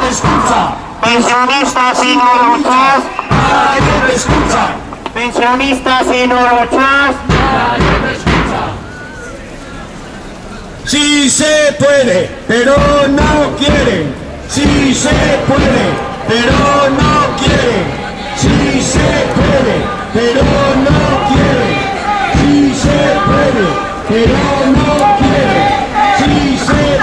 te escucha. Pensionistas y no luchas. Nadie te escucha. Pensionistas y no luchas. Nadie te escucha. Sí se puede, pero no quieren. Sí se puede, pero no quieren. Sí se puede, pero no quieren. Sí se puede, pero no quieren. Sí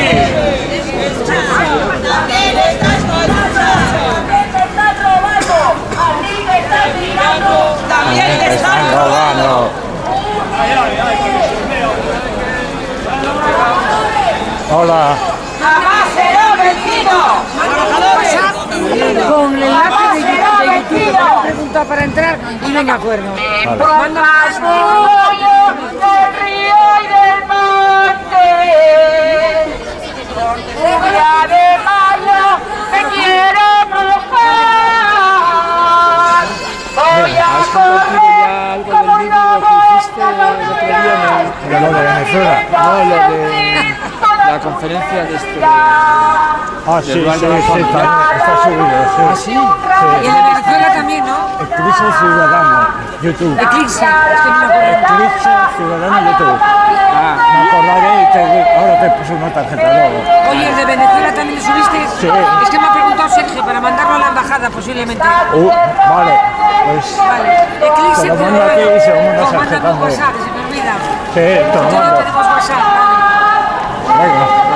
se También te estás robando. Hola. Jamás será vencido. con el enlace de, YouTube, me preguntado para entrar y no me acuerdo. Río y del monte. Lo de Venezuela. No, lo de la conferencia de este... Ah, sí, sí, sí, también, está subido, sí. Y en la Venezuela también, ¿no? Eclipse Ciudadano, YouTube. Eclipse, es que no me acuerdo. Eclipse Ciudadano, YouTube. Ah, Me acordaré y te, ahora te puse una tarjeta luego. Oye, el de Venezuela también lo subiste. Sí. Es que me ha preguntado Sergio para mandarlo a la embajada posiblemente. Uh, vale, pues Vale. Eclipse Te lo mando Ciudadano. a ti y se lo manda se me olvida. sí, tenemos WhatsApp. Vale. Venga.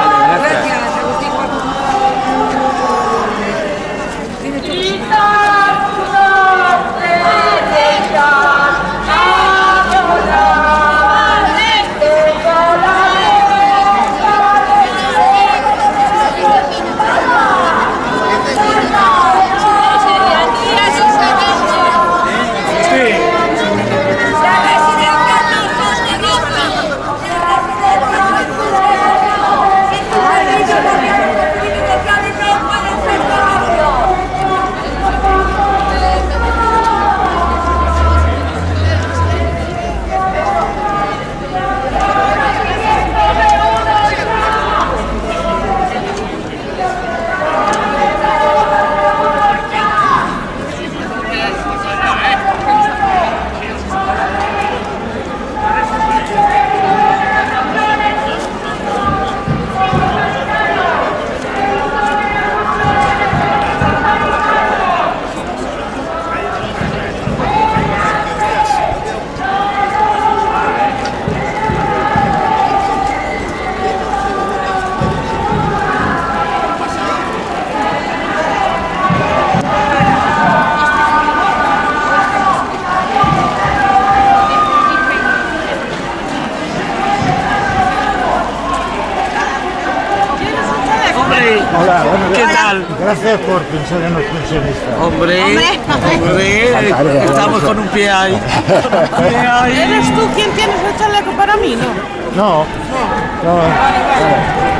Hola, bueno, ¿Qué tal? Gracias por pensar en los pensionistas. Hombre, estamos con un pie ahí. Un pie ahí. ¿Eres tú quien tienes el chaleco para mí, no? No, no, vale. No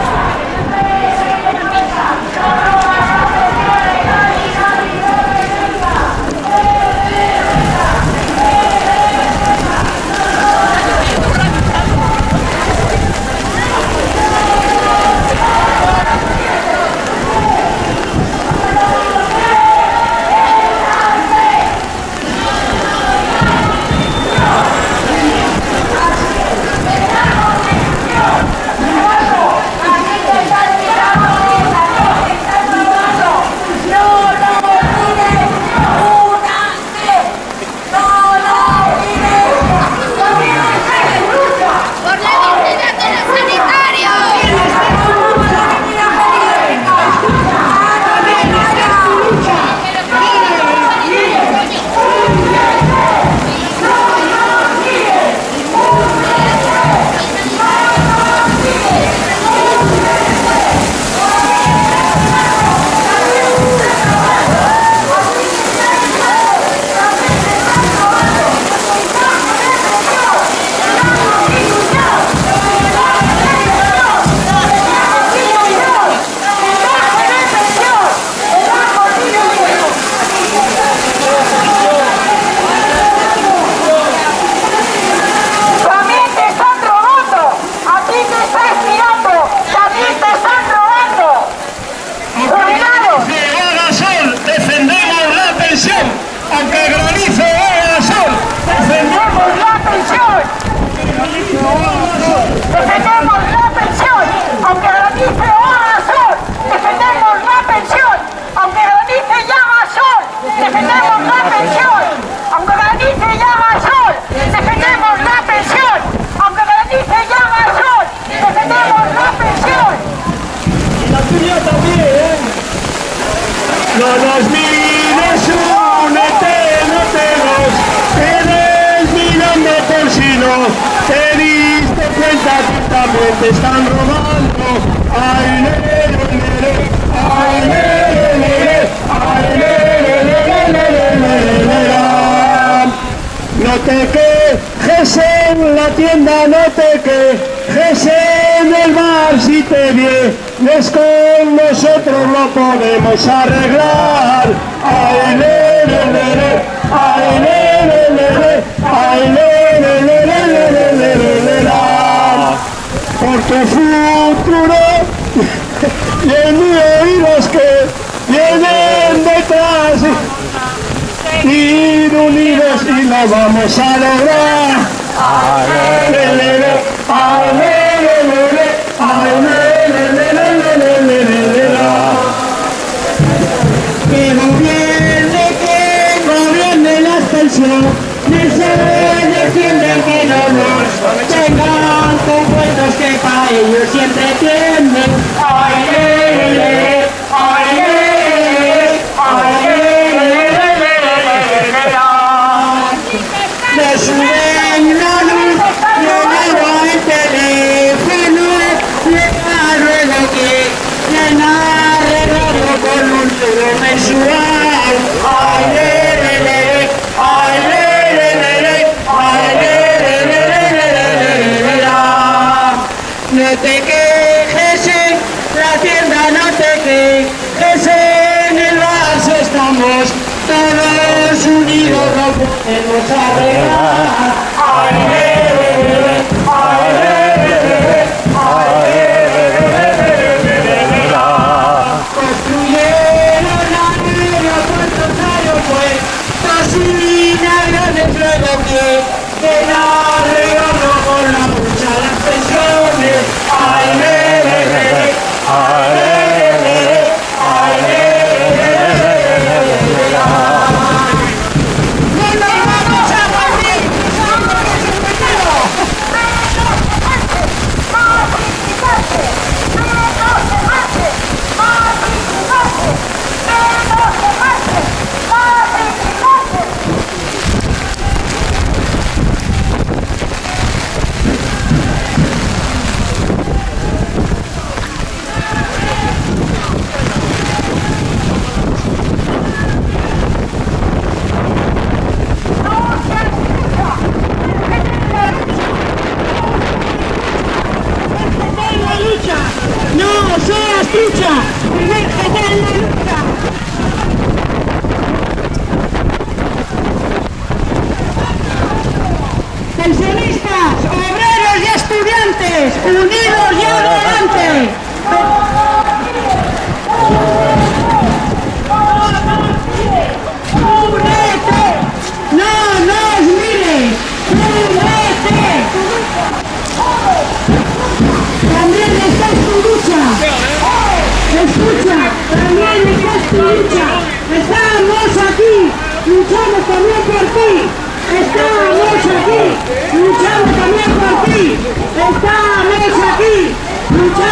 nos mires, únete, no te nos quedes mirando por si no te diste cuenta que también te están robando. Ay, ay, lere, lere, ay, lere, lere, lere, lere. No te quejes en la tienda, no te quejes en el bar si te vienes con nosotros lo podemos arreglar. Ay, le, le, le, le, ay, le, le, le, le, ay, le, le, le, le, le, le, le, le, le, la. Por tu futuro mío y los que vienen detrás ir unidos y lo vamos a lograr.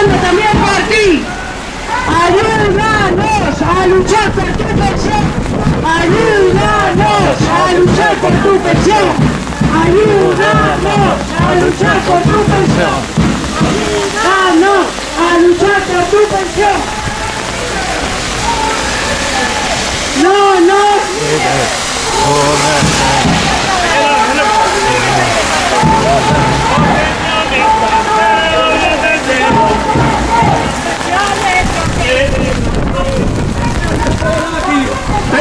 También por ti. Ayúdanos a luchar por tu pensión. Ayúdanos a luchar por tu pensión. Ayúdanos a luchar por tu pensión. Ayúdanos a luchar por tu pensión.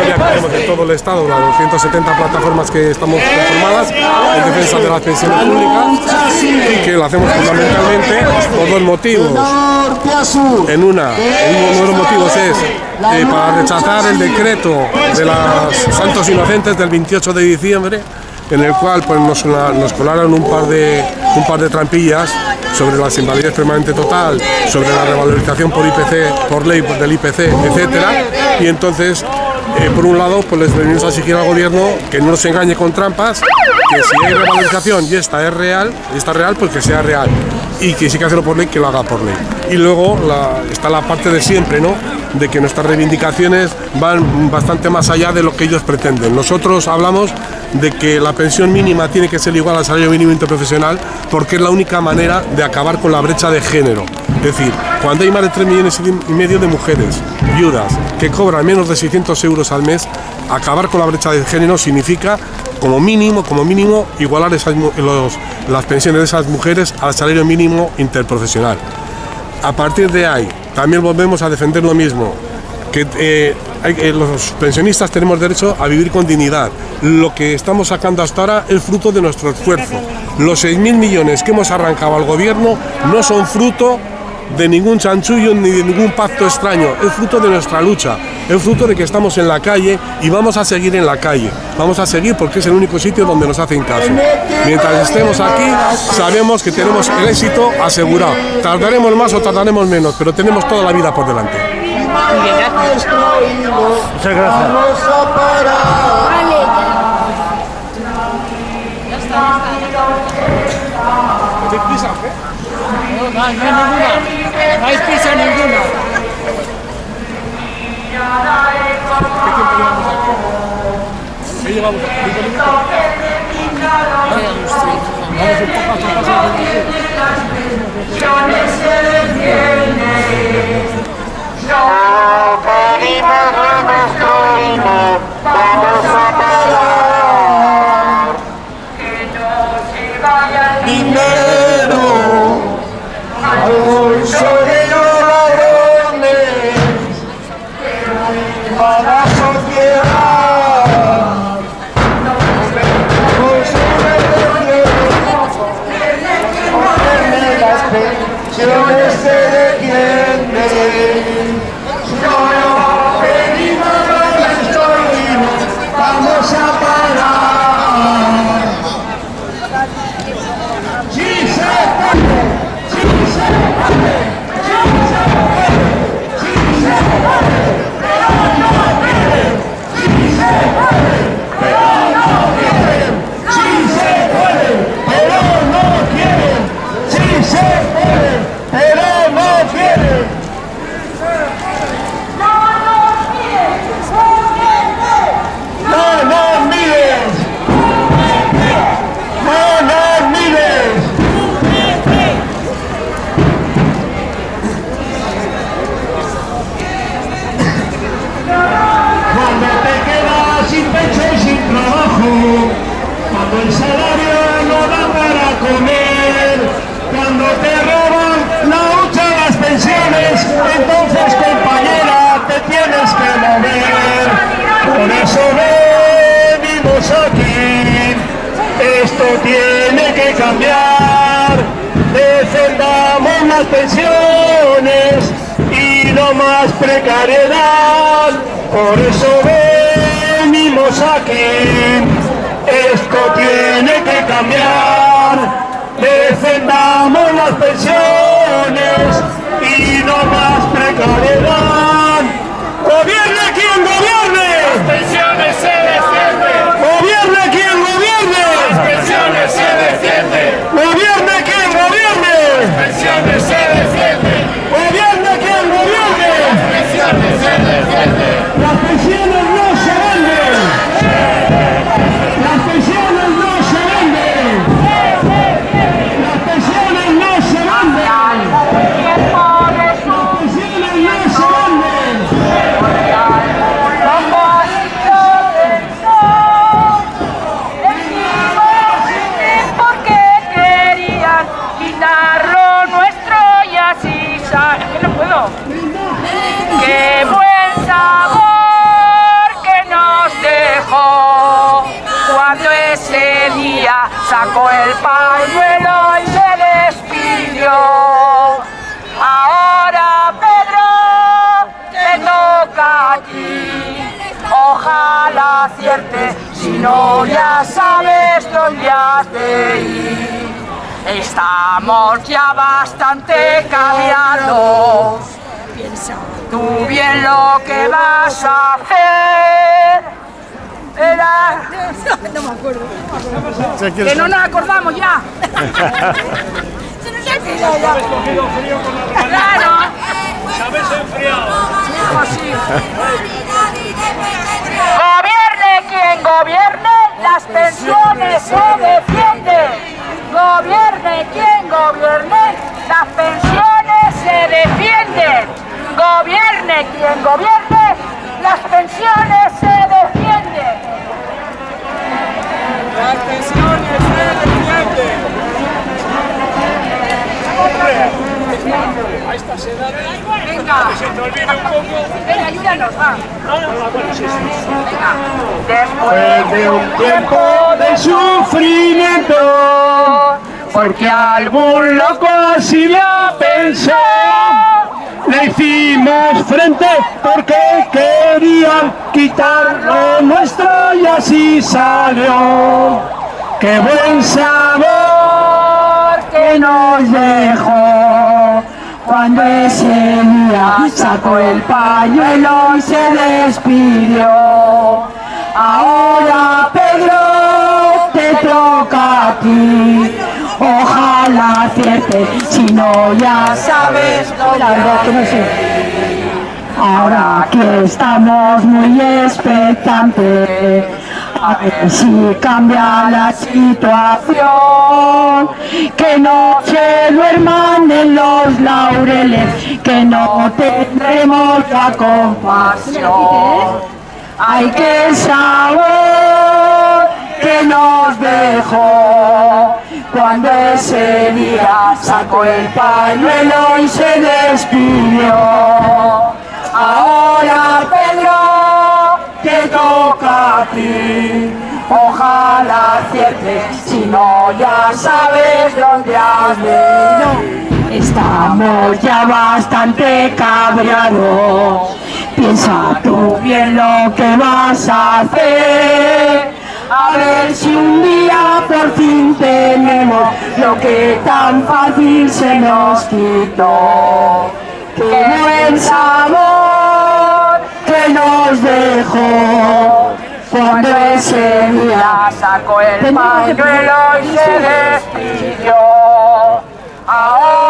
convocatoria que tenemos de todo el Estado, las 270 plataformas que estamos conformadas en defensa de las pensiones públicas y que lo hacemos fundamentalmente por dos motivos. En una, uno de los motivos es eh, para rechazar el decreto de los santos inocentes del 28 de diciembre, en el cual pues, nos, nos colaron un par, de, un par de trampillas sobre la invalidez permanente total, sobre la revalorización por IPC, por ley del IPC, etcétera, y entonces eh, por un lado, pues les venimos a exigir al gobierno que no nos engañe con trampas, que si hay revalorización y esta es real, y está real, pues que sea real. Y que si hay que hacerlo por ley, que lo haga por ley. Y luego la- está la parte de siempre, ¿no? De que nuestras reivindicaciones van bastante más allá de lo que ellos pretenden. Nosotros hablamos de que la pensión mínima tiene que ser igual al salario mínimo interprofesional porque es la única manera de acabar con la brecha de género. Es decir, cuando hay más de 3 millones y medio de mujeres viudas que cobran menos de 600 euros al mes, acabar con la brecha de género significa como mínimo, como mínimo, igualar esas los- las pensiones de esas mujeres al salario mínimo interprofesional. A partir de ahí, también volvemos a defender lo mismo, que eh, eh, los pensionistas tenemos derecho a vivir con dignidad. Lo que estamos sacando hasta ahora es fruto de nuestro esfuerzo. Los 6.000 millones que hemos arrancado al gobierno no son fruto de ningún chanchullo ni de ningún pacto extraño, es fruto de nuestra lucha, es fruto de que estamos en la calle y vamos a seguir en la calle. Vamos a seguir porque es el único sitio donde nos hacen caso. Mientras estemos aquí, sabemos que tenemos el éxito asegurado. Tardaremos más o tardaremos menos, pero tenemos toda la vida por delante. Muchas gracias. No, no hay ninguna. No hay prisa ninguna. No pedimos las pensiones y no más precariedad. Por eso venimos aquí. Esto tiene que cambiar. Defendamos las pensiones y no más precariedad. Gobierne quien gobierne. Las pensiones se Las no puedo. Qué buen sabor que nos dejó cuando ese día sacó el pañuelo y se despidió. Ahora Pedro te toca a ti. Ojalá acierte, si no ya sabes dónde has de ir. Estamos ya bastante caviados. Piensa tú bien lo que vas a hacer. Era... No, me acuerdo. Que no nos acordamos ya. Se nos ha ya. Claro. Enfriado. Sí, Gobierne quien gobierne, las pensiones se defienden. Gobierne quien gobierne, las pensiones se defienden. Las pensiones se defienden. A estas edades, Venga, se te olvide un poco. venga, ayúdanos, va. Venga. Después de un tiempo de sufrimiento, porque algún loco así lo pensó, le hicimos frente porque querían quitar lo nuestro y así salió. ¡Qué buen sabor que nos dejó! Cuando ese día sacó el pañuelo y se despidió. Ahora Pedro te toca a ti. Ojalá acierte, si no ya sabes lo que no sé. Ahora que estamos muy expectantes, a ver si cambia la situación, que no se duerman en los laureles, que no tendremos la compasión. Hay que el sabor que nos dejó cuando ese día sacó el pañuelo y se despidió. Ahora Pedro te toca a ti. Ojalá aciertes, si no ya sabes dónde has venido. Estamos ya bastante cabreados. Piensa tú bien lo que vas a hacer. A ver si un día por fin tenemos lo que tan fácil se nos quitó. ¡Qué buen sabor que nos dejó! Cuando ese día sacó el pañuelo y se despidió. Ahora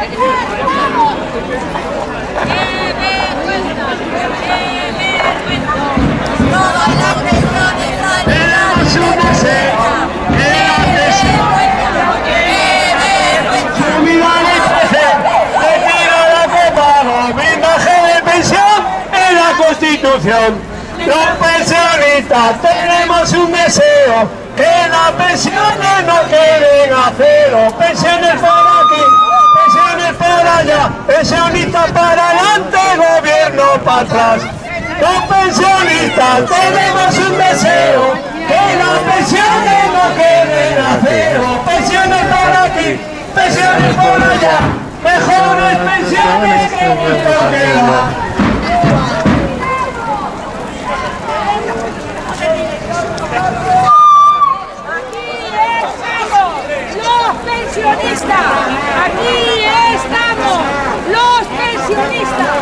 Los pensionistas tenemos un deseo, que las pensiones no queden a cero. Pensiones por aquí, pensiones por allá, pensionistas para adelante, gobierno para atrás. Los pensionistas tenemos un deseo, que las pensiones no queden a cero. Pensiones por aquí, pensiones por allá, mejores pensiones que vuestro queda. Aquí estamos, los Aquí estamos, los pensionistas.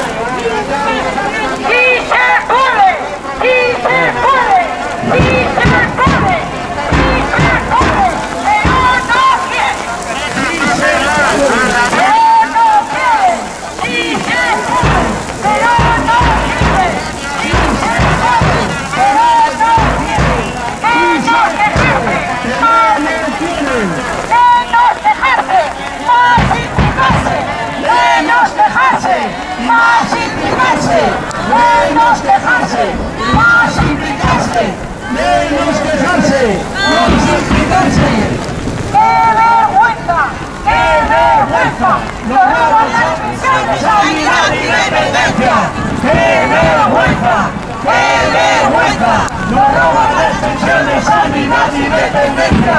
¡Menos dejarse! ¡Más implicarse! Menos quejarse, más implicarse. ¡Qué vergüenza! ¡Qué vergüenza! ¡Nos roban las pensiones, sanidad y dependencia! ¡Qué vergüenza! ¡Qué vergüenza! Nos roban las pensiones, sanidad y dependencia.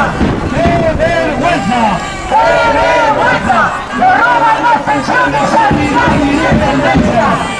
¡Qué vergüenza! ¡Qué vergüenza! Nos roban las pensiones, sanidad y dependencia.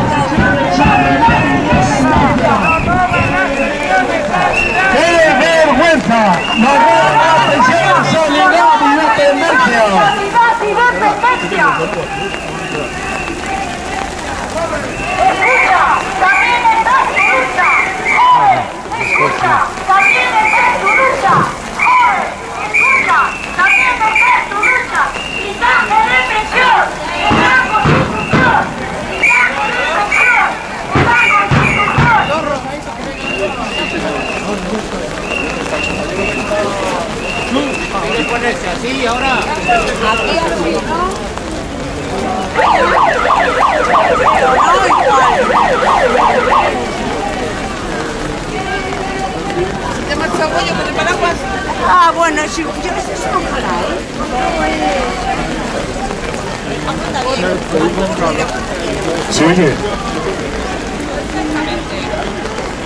Sí, ahora. Aquí así, ¿no? ¿Te marcha pollo con el paraguas? Ah, bueno, sí, yo que sé, eso ojalá, ¿eh? ¿Se oye?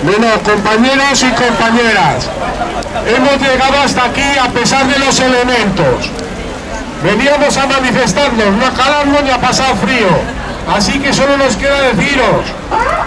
Bueno, compañeros y compañeras, hemos llegado hasta aquí a pesar de los elementos. Veníamos a manifestarnos, no a calarnos ni a pasar frío. Así que solo nos queda deciros,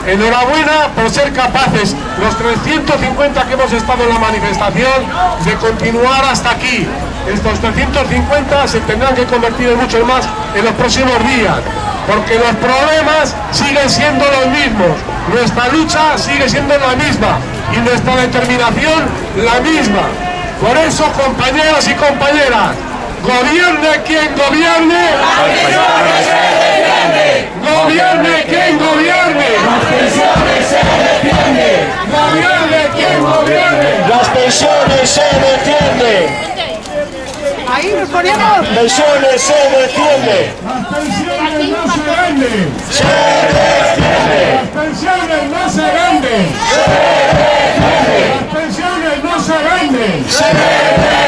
enhorabuena por ser capaces, los 350 que hemos estado en la manifestación, de continuar hasta aquí. Estos 350 se tendrán que convertir en muchos más en los próximos días, porque los problemas siguen siendo los mismos, nuestra lucha sigue siendo la misma y nuestra determinación la misma. Por eso, compañeros y compañeras, gobierne quien gobierne, gobierne quien gobierne, gobierne quien gobierne, las pensiones se defienden. Ahí nos ponemos. pensiones se defienden. Pensiones no se venden. Se defienden. Las pensiones no se venden. Se defienden. Las pensiones no se venden. Se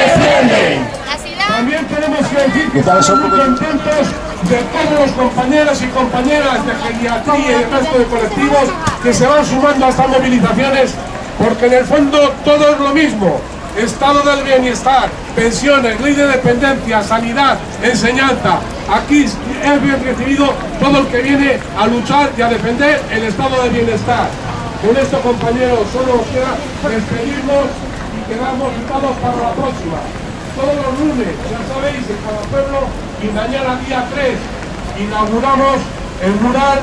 defienden. También tenemos que decir que estamos muy contentos de todos los compañeros y compañeras de geriatría y el resto de colectivos que se van sumando a estas movilizaciones porque en el fondo todo es lo mismo. Estado del bienestar, pensiones, ley de dependencia, sanidad, enseñanza. Aquí es bien recibido todo el que viene a luchar y a defender el estado de bienestar. Con esto, compañeros, solo nos queda despedirnos y quedamos citados para la próxima. Todos los lunes, ya sabéis, en cada pueblo y mañana día 3 inauguramos el mural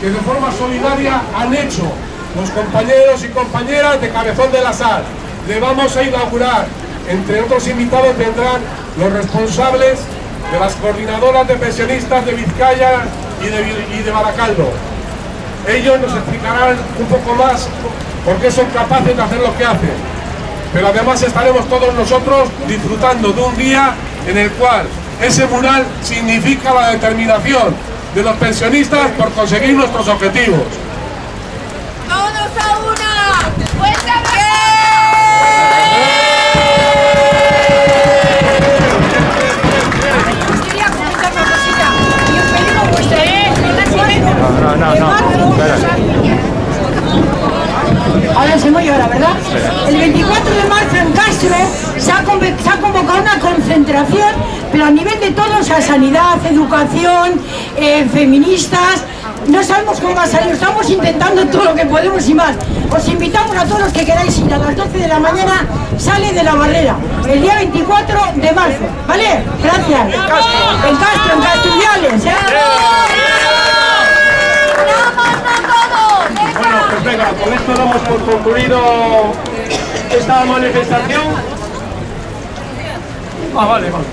que de forma solidaria han hecho los compañeros y compañeras de Cabezón de la Sal. Le vamos a inaugurar, entre otros invitados vendrán los responsables de las coordinadoras de pensionistas de Vizcaya y de, y de Baracaldo. Ellos nos explicarán un poco más por qué son capaces de hacer lo que hacen. Pero además estaremos todos nosotros disfrutando de un día en el cual ese mural significa la determinación de los pensionistas por conseguir nuestros objetivos. No, no, no. Espera. Ahora ¿verdad? El 24 de marzo en Castro se ha, convocado una concentración, pero a nivel de todos, a sanidad, educación, eh, feministas. No sabemos cómo va a salir, estamos intentando todo lo que podemos y más. Os invitamos a todos los que queráis ir a las 12 de la mañana, sale de la barrera, el día 24 de marzo, ¿vale? Gracias. En Castro, en Castro, en ¿eh? Bueno, pues venga, con esto damos por concluido esta manifestación. Ah, vale, vale.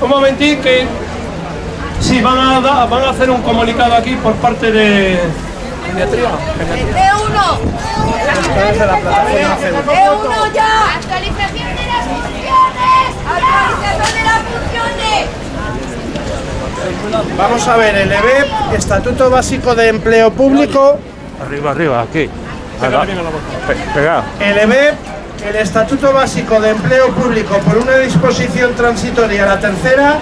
Un momentín que sí, van a, van a hacer un comunicado aquí por parte de Geriatría. ¡E1! ¡E1 ya! ¡Actualización de las funciones! ¡Actualización de las funciones! Vamos a ver, el EBEP, Estatuto Básico de Empleo Público, Arriba, arriba, aquí. Pegado. el EBEP, el Estatuto Básico de Empleo Público por una disposición transitoria, la tercera,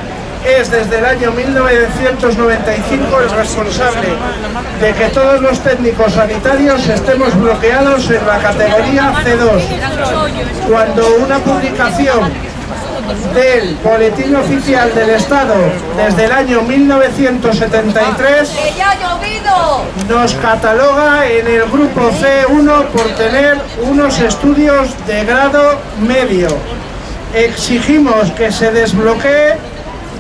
es desde el año 1995 el responsable de que todos los técnicos sanitarios estemos bloqueados en la categoría C2. Cuando una publicación del Boletín Oficial del Estado desde el año 1973 ¡Que ya ha llovido! nos cataloga en el grupo C1 por tener unos estudios de grado medio. Exigimos que se desbloquee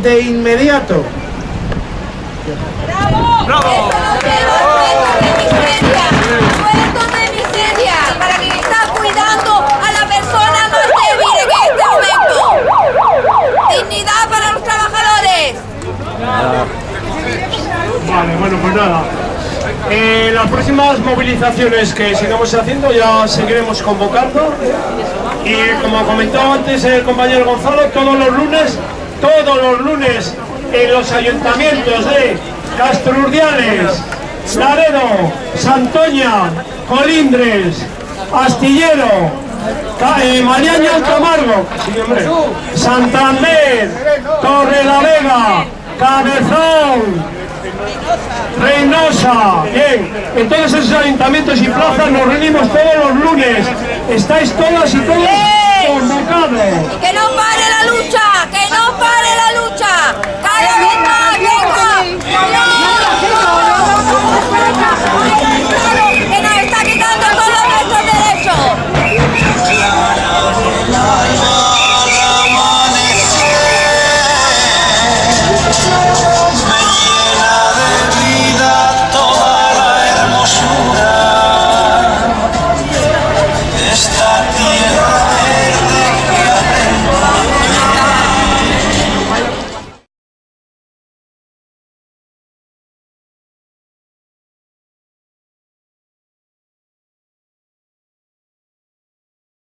de inmediato. ¡Bravo! ¡Sueldo de miseria! ¡Para que está cuidando a la persona más débil en este momento! ¡Dignidad para los trabajadores! Vale, bueno, pues nada. Eh, las próximas movilizaciones que sigamos haciendo ya seguiremos convocando Y como comentó antes el compañero Gonzalo, todos los lunes, todos los lunes en los ayuntamientos de Castro Urdiales, Laredo, Santoña, Colindres, Astillero, eh, Mariaña sí, hombre, Santander, Torre la Vega, Cabezón, Reynosa, bien, en todos esos ayuntamientos y plazas nos reunimos todos los lunes. Estáis todas y todos convocados. Que no pare la lucha, no pare la lucha. Venga.